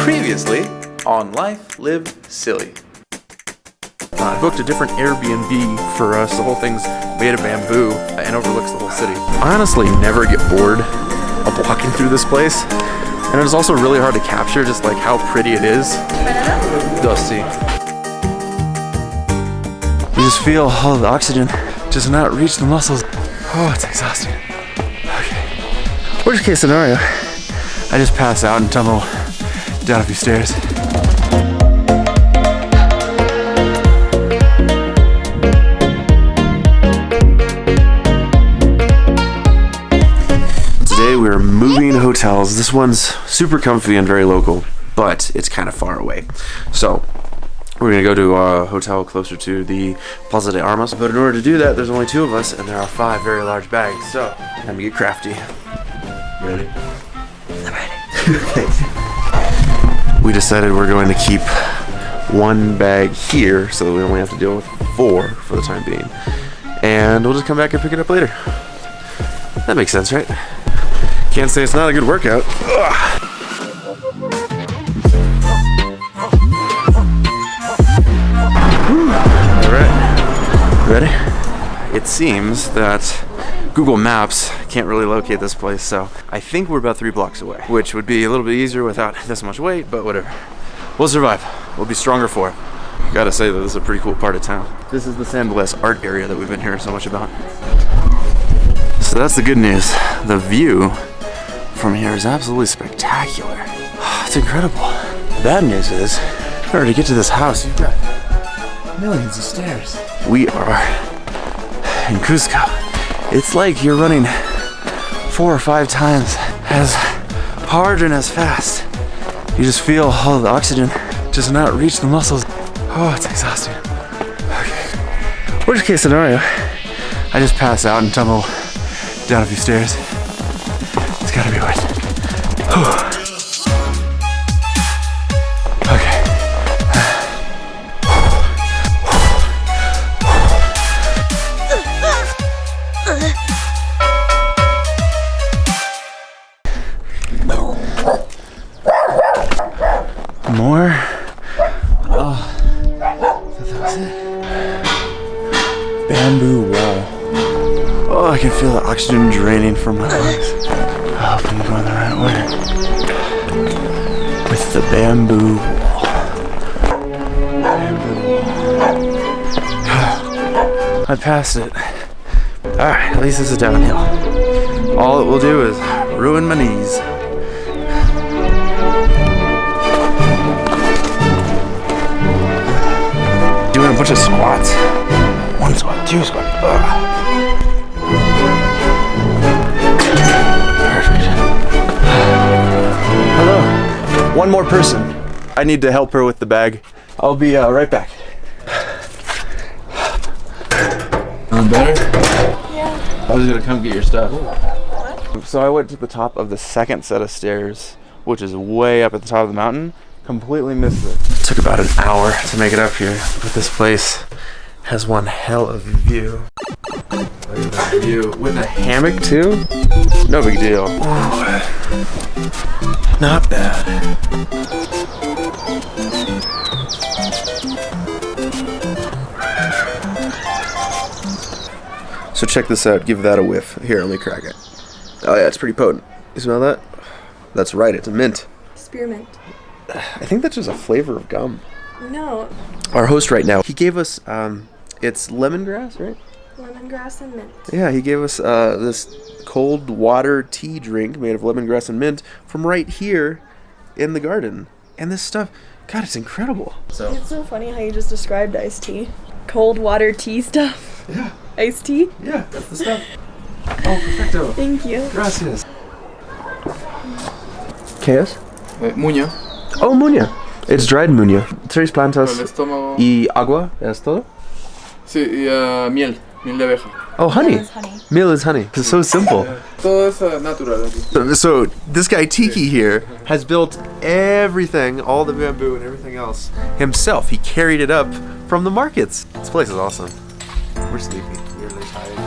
Previously on Life Live Silly. Uh, I booked a different Airbnb for us. The whole thing's made of bamboo and overlooks the whole city. I honestly never get bored of walking through this place. And it is also really hard to capture just like how pretty it is. Dusty. You just feel all the oxygen just not reach the muscles. Oh, it's exhausting. Okay. Worst case scenario, I just pass out and tumble down a few stairs. Today we're moving hotels. This one's super comfy and very local, but it's kind of far away. So we're gonna go to a hotel closer to the Plaza de Armas. But in order to do that, there's only two of us, and there are five very large bags. So time to get crafty. Ready? I'm ready. we decided we're going to keep one bag here, so that we only have to deal with four for the time being. And we'll just come back and pick it up later. That makes sense, right? Can't say it's not a good workout. Ugh. All right, ready? It seems that Google Maps can't really locate this place, so I think we're about three blocks away, which would be a little bit easier without this much weight, but whatever. We'll survive. We'll be stronger for it. Gotta say that this is a pretty cool part of town. This is the San Blas art area that we've been hearing so much about. So that's the good news. The view from here is absolutely spectacular. It's incredible. The bad news is, in order to get to this house, you've got millions of stairs. We are in Cusco. It's like you're running four or five times as hard and as fast. You just feel all the oxygen just not reach the muscles. Oh, it's exhausting. Okay. Worst case scenario, I just pass out and tumble down a few stairs. It's gotta be worth it. Oh, that was it. Bamboo wall. Oh, I can feel the oxygen draining from my lungs. I hope I'm going the right way. With the bamboo wall. Bamboo wall. I passed it. Alright, at least this is downhill. All it will do is ruin my knees. Bunch of squats. One squat, two squat. Ugh. Perfect. Hello. One more person. I need to help her with the bag. I'll be uh, right back. Feeling better? Yeah. I was gonna come get your stuff. So I went to the top of the second set of stairs, which is way up at the top of the mountain. Completely missed it. Took about an hour to make it up here, but this place has one hell of a view. Look at that view with a hammock too. No big deal. Not bad. So check this out. Give that a whiff. Here, let me crack it. Oh yeah, it's pretty potent. You smell that? That's right. It's a mint. Spearmint. I think that's just a flavor of gum. No, Our host right now, he gave us um, it's lemongrass, right? lemongrass and mint. Yeah, he gave us uh, this cold water tea drink made of lemongrass and mint from right here in the garden. And this stuff, God, it's incredible. So It's so funny how you just described iced tea. Cold water tea stuff. yeah, Iced tea? yeah, that's the stuff. Oh, perfecto. Thank you. Gracias. ¿Qué es? Eh, muña, Oh, muña. It's dried muña. Tres para el plantas estómago. y agua. ¿Es todo? Sí, y ah, miel, miel de abeja. Oh, honey. It's honey. Meal is honey. It's so simple. Todo es natural. So, so this guy Tiki here has built everything, all the bamboo and everything else himself. He carried it up from the markets. This place is awesome. We're sleepy. We're really tired.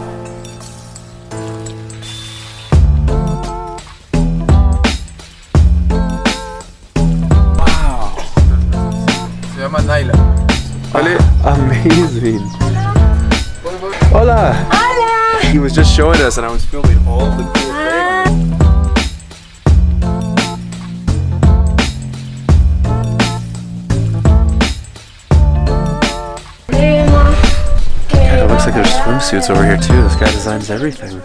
Llama Naila. ¿Vale? Amazing. Hola. Hola. He was just showing us, and I was filming all the cool ah. things. Queremos, It looks like there's swimsuits over here too. This guy designs everything.